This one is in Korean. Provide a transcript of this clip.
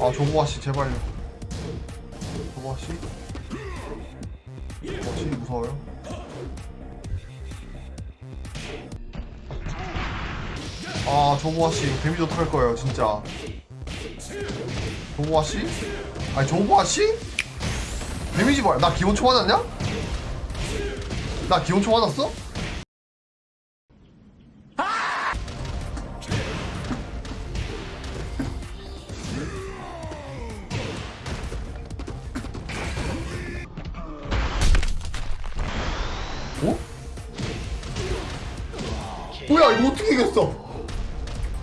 아 조보아 씨 제발요. 조보아 씨. 조보아 씨 무서워요. 아 조보아 씨 데미지 어떡할 거예요 진짜. 조보아 씨? 아니 조보아 씨? 데미지 뭐야? 나 기본초 맞았냐? 나 기본초 맞았어? 어? 뭐야 이거 어떻게 이겼어?